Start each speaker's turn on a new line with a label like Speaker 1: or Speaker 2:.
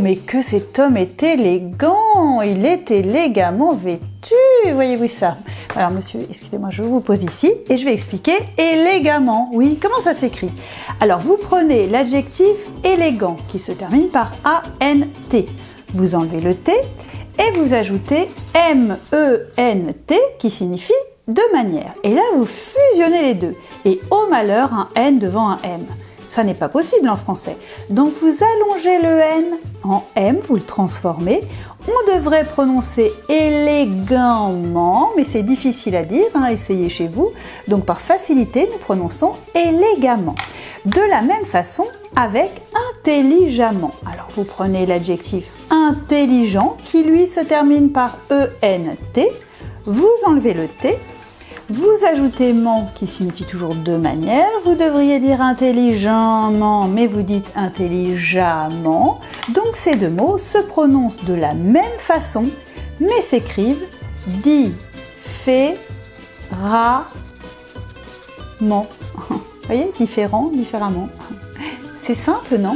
Speaker 1: mais que cet homme est élégant Il est élégamment vêtu, voyez-vous ça? Alors monsieur, excusez-moi, je vous pose ici et je vais expliquer élégamment. Oui, comment ça s'écrit? Alors vous prenez l'adjectif élégant qui se termine par A-N-T. Vous enlevez le T et vous ajoutez M-E-N-T qui signifie de manière. Et là, vous fusionnez les deux. Et au malheur, un N devant un M. Ça n'est pas possible en français. Donc vous allongez le N en M, vous le transformez. On devrait prononcer élégamment, mais c'est difficile à dire, hein, essayez chez vous. Donc par facilité, nous prononçons élégamment. De la même façon avec intelligemment. Alors vous prenez l'adjectif intelligent qui lui se termine par ENT, vous enlevez le T vous ajoutez ment qui signifie toujours de manière. Vous devriez dire intelligemment, mais vous dites intelligemment. Donc ces deux mots se prononcent de la même façon, mais s'écrivent différemment. Vous voyez, différent, différemment. C'est simple, non?